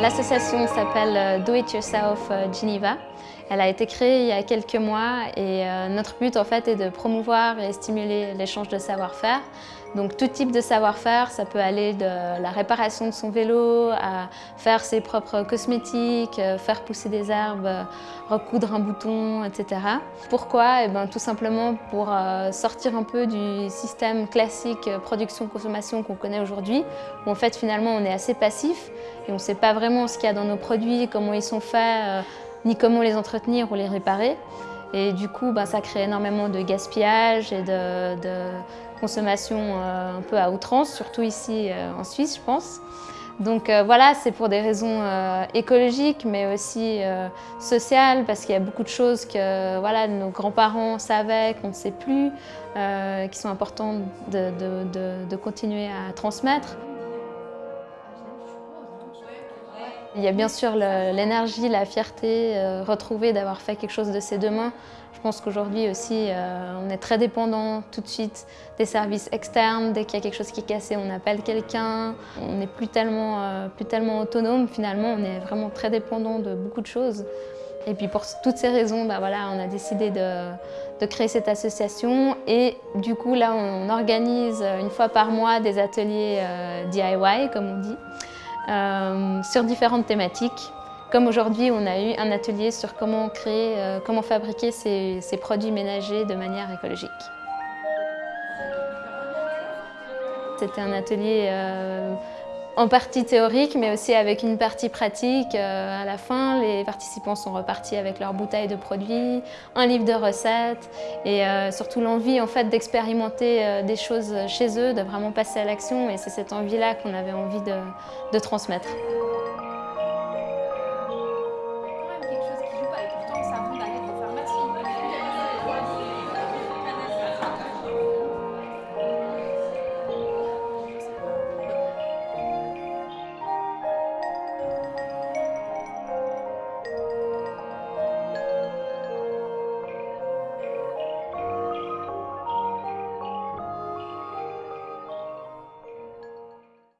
L'association s'appelle Do It Yourself Geneva. Elle a été créée il y a quelques mois et euh, notre but en fait est de promouvoir et stimuler l'échange de savoir-faire. Donc tout type de savoir-faire, ça peut aller de la réparation de son vélo à faire ses propres cosmétiques, euh, faire pousser des herbes, euh, recoudre un bouton, etc. Pourquoi? Eh ben, Tout simplement pour sortir un peu du système classique production-consommation qu'on connaît aujourd'hui, où en fait finalement on est assez passif on ne sait pas vraiment ce qu'il y a dans nos produits, comment ils sont faits, ni comment les entretenir ou les réparer. Et du coup, ben, ça crée énormément de gaspillage et de, consommation euh, un peu à outrance, surtout ici euh, en Suisse, je pense. Donc euh, voilà, c'est pour des raisons écologiques, mais aussi sociales, parce qu'il y a beaucoup de choses que voilà, nos grands-parents savaient, qu'on ne sait plus, qui sont importantes de continuer à transmettre. Il y a bien sûr l'énergie, la fierté euh, retrouvée d'avoir fait quelque chose de ses deux mains. Je pense qu'aujourd'hui aussi, euh, on est très dépendant tout de suite des services externes. Dès qu'il y a quelque chose qui est cassé, on appelle quelqu'un. On n'est plus, tellement, euh, plus tellement autonome finalement, on est vraiment très dépendant de beaucoup de choses. Et puis pour toutes ces raisons, bah voilà, on a décidé de, de, créer cette association et du coup là on organise une fois par mois des ateliers DIY comme on dit. Euh, sur différentes thématiques. Comme aujourd'hui, on a eu un atelier sur comment créer, euh, comment fabriquer ces, produits ménagers de manière écologique. C'était un atelier euh, en partie théorique, mais aussi avec une partie pratique. Euh, à la fin, les participants sont repartis avec leur bouteille de produits, un livre de recettes et euh, surtout l'envie en fait, d'expérimenter euh, des choses chez eux, de vraiment passer à l'action. Et c'est cette envie-là qu'on avait envie de transmettre.